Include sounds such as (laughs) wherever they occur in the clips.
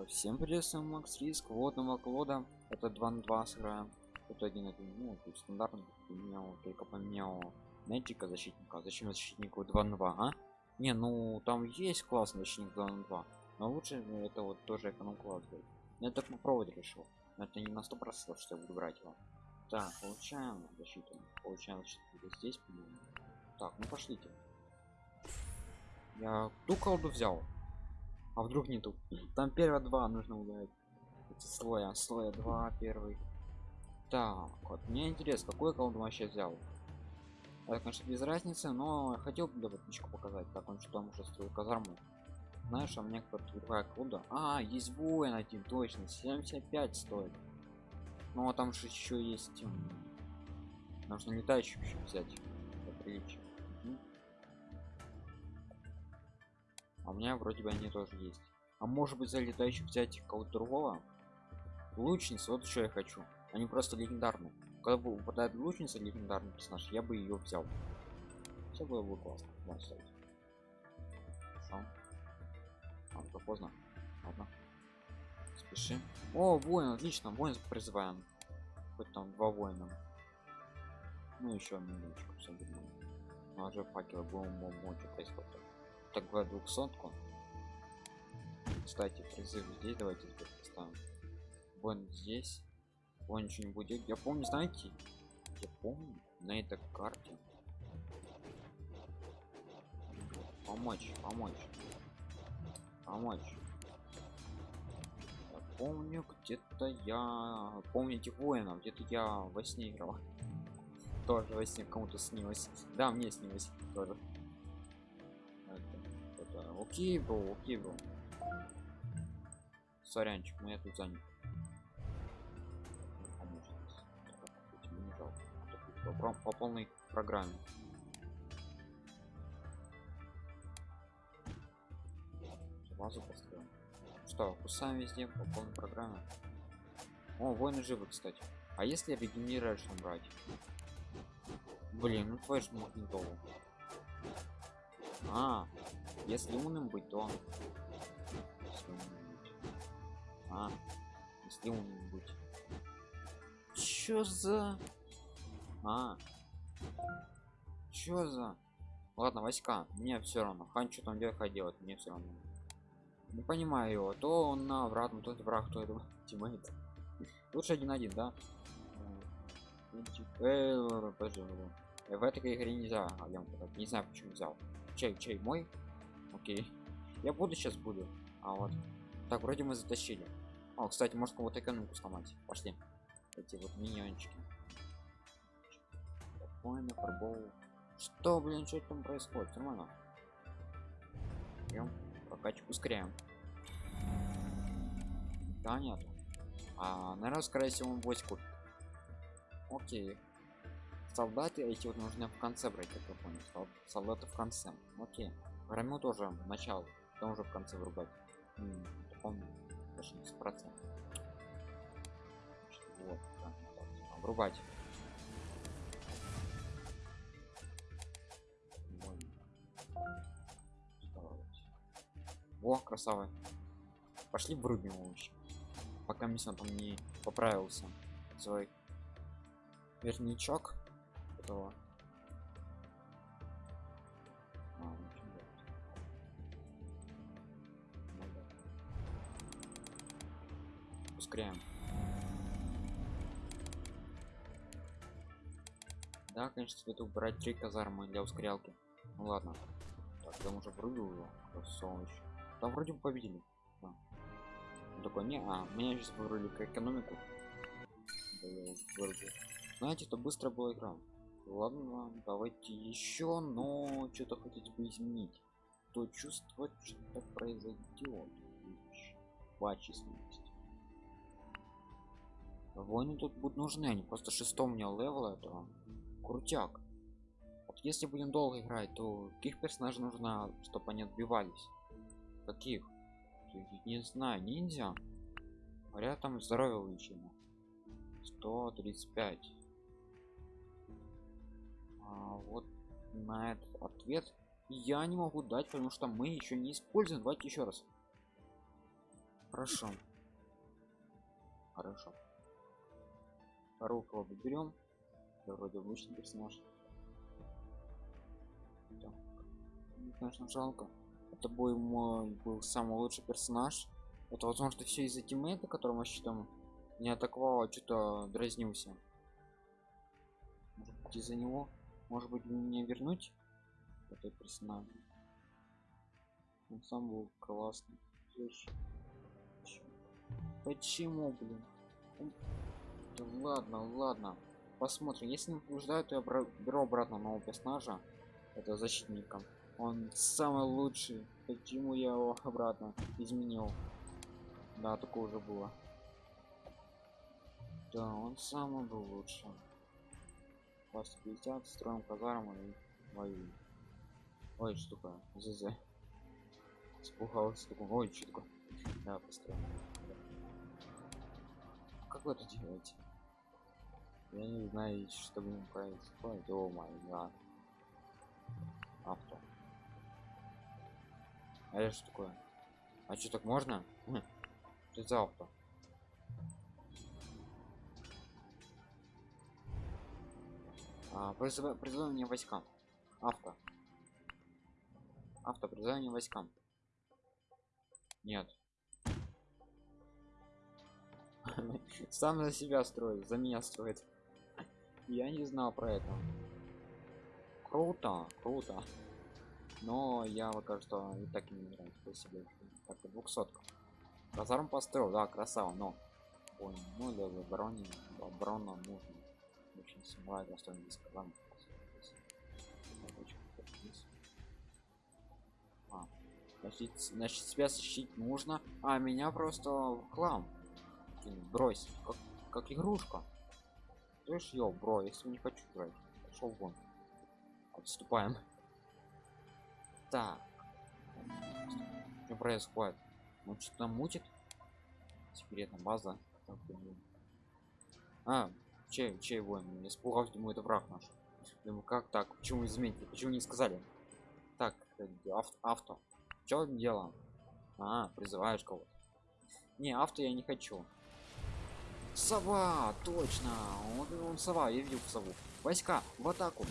А, Всем привет, с вами Макс Риск, водного клода. Это 2 на 2 сыграем. Тут один один, ну, тут стандартный, поменял, только поменял Мэджика защитника. Зачем защитнику 2 на 2, а? Не, ну там есть классный защитник 2 на 2. Но лучше это вот тоже эконом класс будет. Я так попробовать решил. Но это не на 100% что я буду брать его. Так, получаем защиту. Получаем защиту здесь. Так, ну пошлите. Я ту колду взял. А вдруг не ту? Там первые два нужно ударить. Это слоя, слоя два первый. Так, вот мне интересно, какой колду вообще взял. Это, конечно, без разницы, но хотел бы ботничку показать, как он что там уже строил казарму. Знаешь, а мне какая-то другая колда. А, есть воин один, точно, 75 стоит. Ну а там же еще есть. Нужно летающих еще взять. Для приличия. А у меня вроде бы они тоже есть. А может быть за летающих взять кого-то другого? Лучница, вот что я хочу. Они просто легендарные. Когда бы выпадает лучница легендарный персонаж, я бы ее взял. Все было бы классно. Да, кстати. Поздно. Ладно. Спешим. О, воин, отлично, воин призываем. Хоть там два воина. Ну еще минуточку, все будет. Ну, а же факелы будем мочи происходит. Так, два двухсотку. Кстати, призыв здесь давайте теперь поставим. Воин здесь. Воин ничего не будет. Я помню, знаете, я помню на этой карте. Помочь, помочь. Помочь. Я помню, где-то я... Помните воина, где-то я во сне играл. (laughs) Тоже во сне кому-то снилось. Да, мне снилось тоже. Окей был, окей был. Сорянчик, мы тут занят. По, по- по полной программе. Базу построим. Что, кусаем везде по полной программе. О, воины живы, кстати. А если регенерацию брать? Блин, ну твой же магнитолу. А, если умным быть, то... Если умным быть. А, если умным быть. Чё за... А. Чё за... Ладно, войска, мне все равно. Хан что там делает, хай делает, мне все равно. Не понимаю его. То он на обратном, то это враг, то это (laughs) teammate. Лучше один-один, да? Э, В этой игре нельзя алям не знаю почему взял. Чей, чей, мой? Окей. Я буду сейчас буду. А вот. Так, вроде мы затащили. О, кстати, может кого-то экономику сломать. Пошли. Эти вот миньончики. Понял, фарбол. Что, блин, что там происходит? Нормально. Берем, прокачку ускоряем. Да, нет. А, наверное, скорее всего, он 8 купит. Окей. Солдаты эти вот нужны в конце брать, как я понял. Сол- Солдаты в конце. Окей. Громил тоже начало, потом уже в конце врубать. М, помню. Даже не процентов. Вот, да, так, врубать. Во, красава. Пошли врубим его вообще. Пока миссия там не поправился. Свой верничок этого. А, ничего. Ну да. Ускоряем. Да, конечно, стоит убрать три казармы для ускорялки. Ну ладно. Так, там уже врубил его. Красавчик. Там вроде бы победили. Да. Он такой, не, а, меня сейчас вырубили экономику. Да, я. Знаете, это быстро была игра. Ладно, давайте еще, но что-то хотите бы изменить. То чувство, что-то произойдет. Два численности. Войны тут будут нужны, они просто шестом мне левела, это крутяк. Вот если будем долго играть, то каких персонажей нужно, чтобы они отбивались? Каких? Не знаю, ниндзя. Говорят, там здоровье увеличено. 135. А, вот на этот ответ я не могу дать, потому что мы еще не используем. Давайте еще раз. Хорошо. Хорошо. Кого берем. Да, вроде обычный персонаж. Так. Конечно, жалко. Это бой мой был самый лучший персонаж. Это возможно все из-за тиммейта, которого считаем не атаковал, а что-то дразнился. Может быть из-за него? Может быть мне вернуть этот персонаж? Он сам был классный. Почему, блин? Да ладно, ладно. Посмотрим. Если не побеждаю, то я беру обратно нового персонажа. Это защитника. Он самый лучший. Почему я его обратно изменил? Да, такое уже было. Да, он самый был лучше. Вас 50, строим казарму и воюем. Ой, что такое? ЗЗ. Испугался такой. Ой, что такое? Да, построим. Как вы это делаете? Я не знаю, что будем происходит. О май гад. Авто. А это что такое? А что так можно? Что за авто? А, призыв... призывание войскам. Авто. Авто, призывание войскам. Нет. (laughs) Сам за себя строит, за меня строит. Я не знал про это. Круто, круто. Но я пока что и так не играю себе. Так, двухсотка. Казарм построил, да, красава, но. Ой, ну для обороны, оборона нужно. Очень символая достойно казарм. А, значит, значит, себя защитить нужно, а меня просто в хлам брось, как, как игрушка. То есть, йо, бро, если не хочу играть, пошел вон. Отступаем. Так. Что происходит? Он что-то мутит? Секретная база. А, чей, чей воин? Не испугался, думаю, это враг наш. Думаю, как так? Почему изменили? Почему не сказали? Так, авто. авто. Что дело? А, призываешь кого-то. Не, авто я не хочу. Сова, точно. Он, он сова, я видел сову. Войска, в атаку.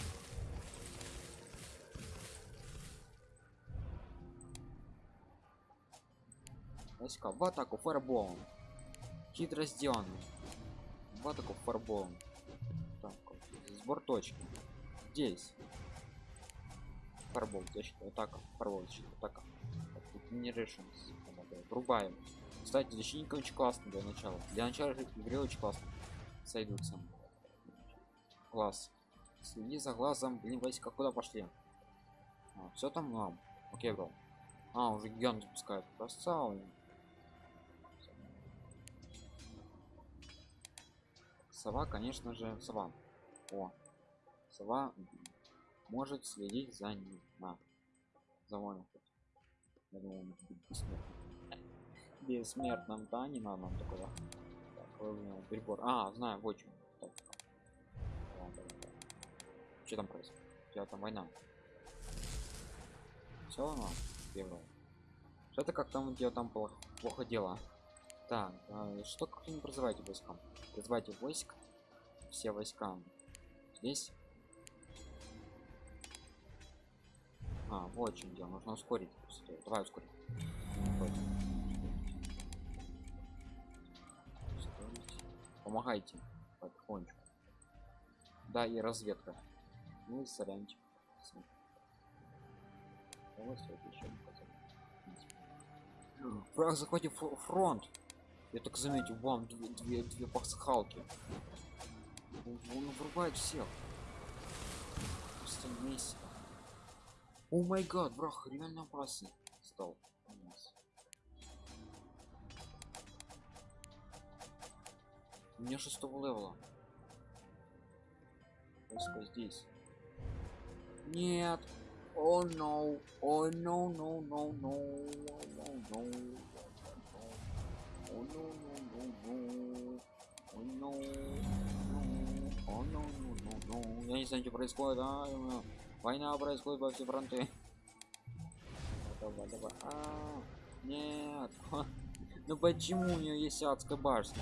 Войска, в атаку фарболом. Хитро сделано. В атаку фарболом. Так, сбор точки. Здесь. Фарбол, защита, атака, фарбол, защита, атака. Не решим. Врубаем. Кстати, защитник очень классный для начала. Для начала игры очень классно. Сойдутся. Класс. Следи за глазом. Блин, войска куда пошли? А, все там нам. Окей, бро. А, уже гигант запускает. Красава. Сова, конечно же, сова. О, сова может следить за ним. На. За вами. Я бессмертный бессмертном да не надо нам такого. Так, прибор. А знаю в чем что там происходит? Что там война. Все равно первое. Что-то как там где там плохо, плохо дело. Так э, что как не призывайте войскам призывайте войск все войска здесь. А вот чем дело нужно ускорить давай ускорить. Помогайте. Потихонечку. Да и разведка. Ну и сорянчик. Враг захватив фронт я так заметил вам две две, две пасхалки он врубает всех просто вместе о май гад враг реально опасный стал У меня шестого левела. Войска здесь. Нет. О, oh, no. О, oh, no, no, no, no. No, no. О, no, no, no, no. О, no. О, no, no, no, no. Я не знаю, что происходит, а? Война происходит во все фронты. Давай, давай. А, нет. (laughs) Ну почему у нее есть адская башня?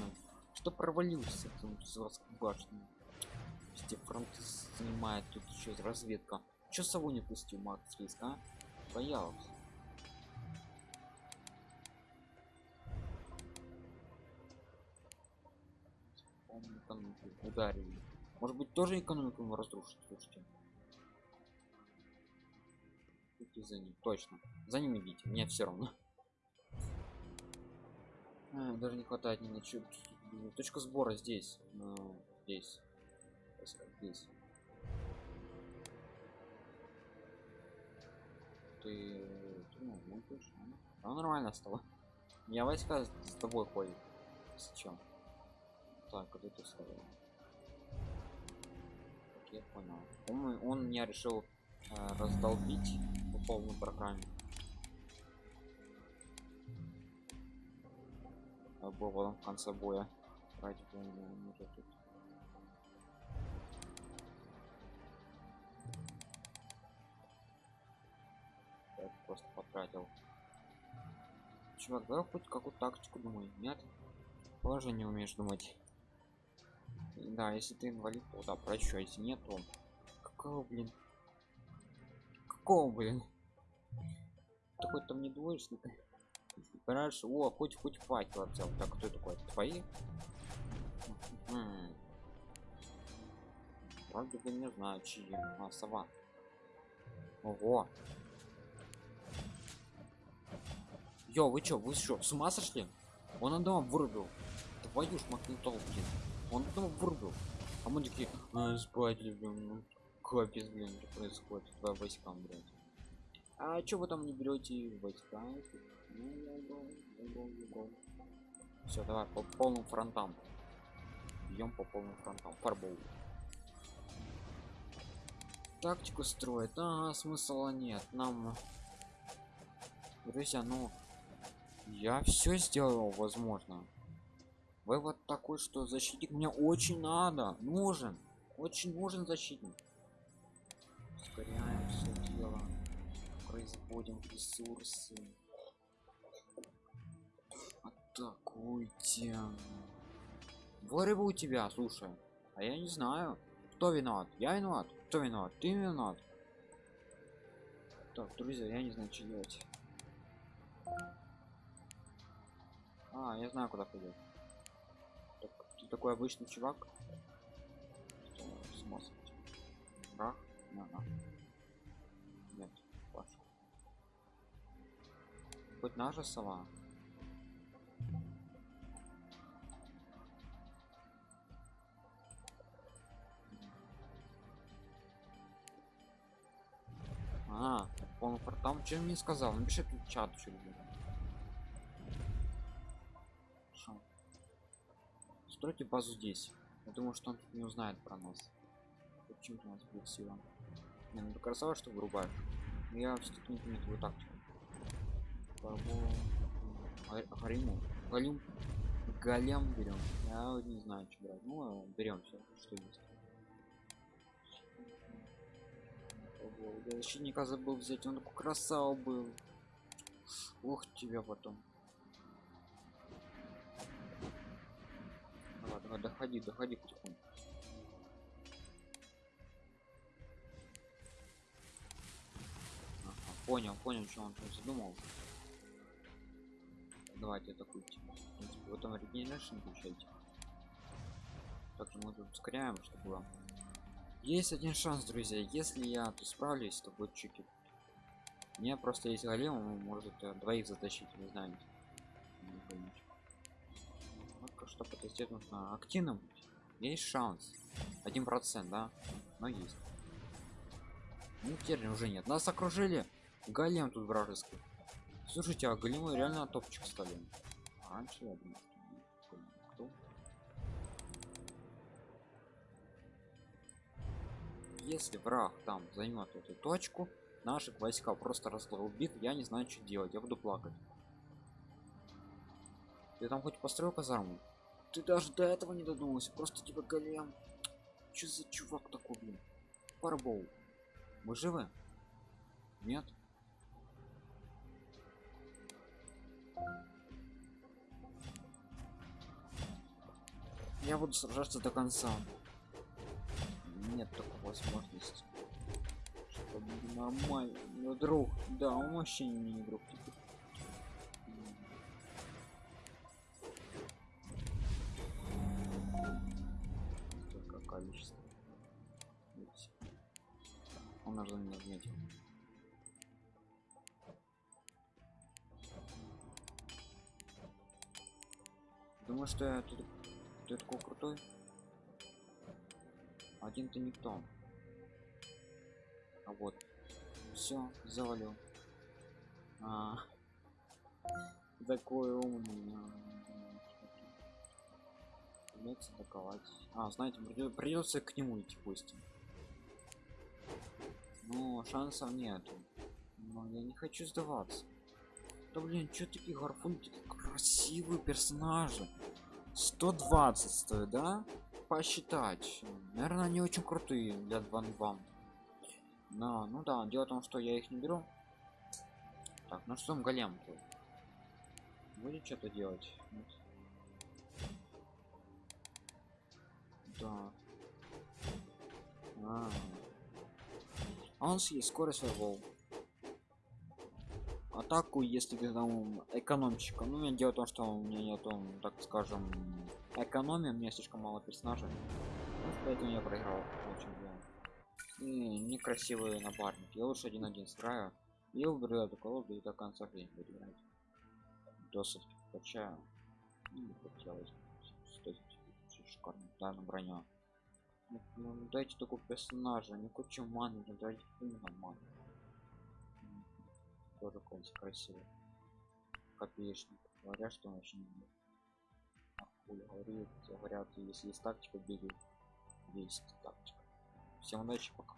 Что провалился там с адской башней? Все фронты занимает тут еще разведка. Че с собой не пустил Макс Риск, а? Боялся. Экономику ударили. Может быть тоже экономику ему разрушить, слушайте. Идите за ним, точно. За ним идите, мне все равно. А, даже не хватает ни на чё. Точка сбора здесь. Ну, здесь. Здесь. Ты, ты ну, ну. А нормально стало. Я войска с тобой ходит. С чем? Так, вот это ставил. Так, я понял. Он, он меня решил э, раздолбить по полной программе. А был в конце боя. Ради бога, тут. Просто потратил. Чувак, давай хоть какую тактику думай. Нет? Тоже не умеешь думать. Да, если ты инвалид, то да, прощу, а если нет. Какого, блин? Какого, блин? Такой там не двоечник. Понимаешь, о, хоть хоть факел взял. Так, кто такой? Твои? Вроде бы не знаю, чьи. А, сова. Ого. Йо, вы чё, вы что, с ума сошли? Он одного вырубил. Твою ж магнитол, блин. Он одного вырубил. А мы такие, а, спать любим. Ну, капец, блин, что происходит? Два войскам, блядь. А чё вы там не берете войска? Все, давай по полным фронтам. Бьем по полным фронтам. Фарбол. Тактику строит. А, смысла нет. Нам, друзья, ну, я все сделал, возможно. Вывод такой, что защитник мне очень надо, нужен, очень нужен защитник. Ускоряем все дело, производим ресурсы. Атакуйте. Воры у тебя, слушай. А я не знаю, кто виноват. Я виноват. Кто виноват? Ты виноват. Так, друзья, я не знаю, что делать. А, я знаю, куда пойдет. Ты такой обычный чувак. Что смысл? Рах? На, на. Нет, ваш. Хоть наша сова. А, полный портал. Чем мне сказал? Напиши в чат, что Стройте базу здесь. Я думаю, что он тут не узнает про нас. Почему-то у нас будет сила. Не, ну красава, что вырубаешь. Но я все-таки не понимаю твою тактику. Гариму. Галим. Голем берем. Я не знаю, что брать. Ну, берем все, что есть. Я защитника забыл взять, он такой красава был. Ух тебя потом. Давай, давай, доходи, доходи потихоньку. Ага, понял, понял, что он там задумал. Давайте атакуйте. В принципе, потом регенерашн включайте. Также мы тут ускоряем, чтобы было. Есть один шанс, друзья. Если я тут справлюсь, то будет чики. У меня просто есть голем, он может э, двоих затащить, не знаю. Что потестить нужно активным. Есть шанс. Один процент, да? Но есть. Ну теперь уже нет. Нас окружили. Голем тут вражеский. Слушайте, а големы реально топчик стали. А раньше я кто? Если враг там займет эту точку, наших войска просто раздолбит, я не знаю, что делать, я буду плакать. Ты там хоть построил казарму? Ты даже до этого не додумался. Просто типа голем. Че за чувак такой, блин? Парбоу. Мы живы? Нет? Я буду сражаться до конца. Нет такой возможности. Чтобы нормально. Друг. Да, он вообще не друг. Типа. Даже не отметил. Думаю, что я тут ты такой крутой. Один ты никто. А вот. Все, завалил. А, такой умный. Придется атаковать. А, знаете, придется к нему идти пусть. Ну, шансов нет. Но я не хочу сдаваться. Да блин, что такие гарфун, такие красивые персонажи. 120 стоит, да? Посчитать. Наверное, они очень крутые для 2 2. Но, ну да, дело в том, что я их не беру. Так, ну что голем -то? Будет что-то делать? Нет. Да. А, -а, -а. Он съест скорость волн атаку если ты там экономчика ну я дело в том что у меня нету так скажем экономия. Мне слишком мало персонажей. Вот поэтому я проиграл. Очень и некрасивый я лучше один один сыграю. И уберу эту колоду и до конца жизни буду играть. Досыть качаю. Ну, хотелось. Шикарно. Да на броню дайте такого персонажа не кучу маны дайте именно маны тоже какой-нибудь красивый копеечник говорят что он очень говорит говорят если есть тактика бери есть тактика. Всем удачи пока